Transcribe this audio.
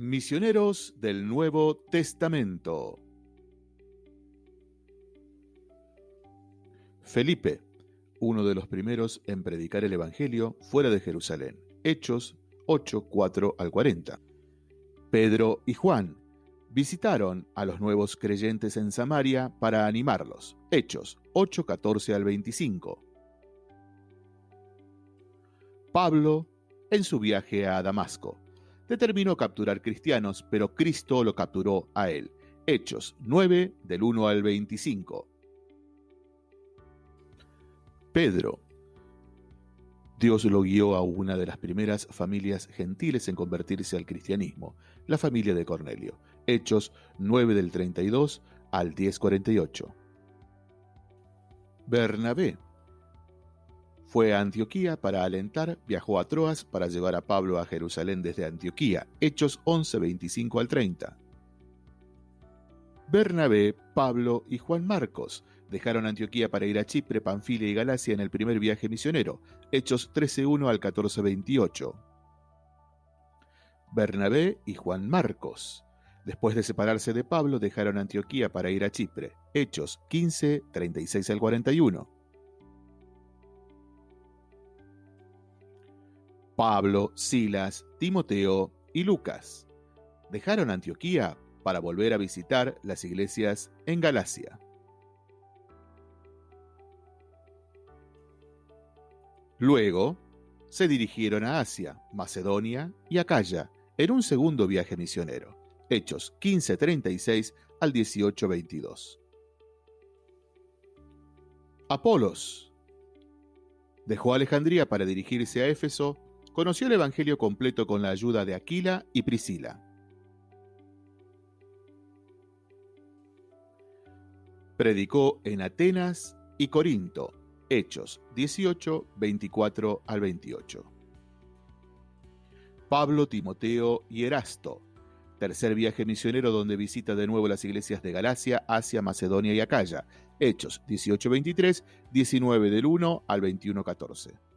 Misioneros del Nuevo Testamento. Felipe, uno de los primeros en predicar el Evangelio fuera de Jerusalén. Hechos 8, 4 al 40. Pedro y Juan visitaron a los nuevos creyentes en Samaria para animarlos. Hechos 8, 14 al 25. Pablo en su viaje a Damasco determinó capturar cristianos, pero Cristo lo capturó a él. Hechos 9 del 1 al 25. Pedro. Dios lo guió a una de las primeras familias gentiles en convertirse al cristianismo, la familia de Cornelio. Hechos 9 del 32 al 1048. Bernabé fue a Antioquía para alentar, viajó a Troas para llevar a Pablo a Jerusalén desde Antioquía, Hechos 11, 25 al 30. Bernabé, Pablo y Juan Marcos dejaron Antioquía para ir a Chipre, Panfilia y Galacia en el primer viaje misionero, Hechos 13.1 al 14.28. Bernabé y Juan Marcos. Después de separarse de Pablo, dejaron Antioquía para ir a Chipre, Hechos 15, 36 al 41. Pablo, Silas, Timoteo y Lucas. Dejaron Antioquía para volver a visitar las iglesias en Galacia. Luego, se dirigieron a Asia, Macedonia y Acaya en un segundo viaje misionero, Hechos 15:36 al 18:22. Apolos dejó Alejandría para dirigirse a Éfeso conoció el Evangelio completo con la ayuda de Aquila y Priscila. Predicó en Atenas y Corinto, Hechos 18, 24 al 28. Pablo, Timoteo y Erasto, tercer viaje misionero donde visita de nuevo las iglesias de Galacia, Asia, Macedonia y Acaya, Hechos 18, 23, 19 del 1 al 21, 14.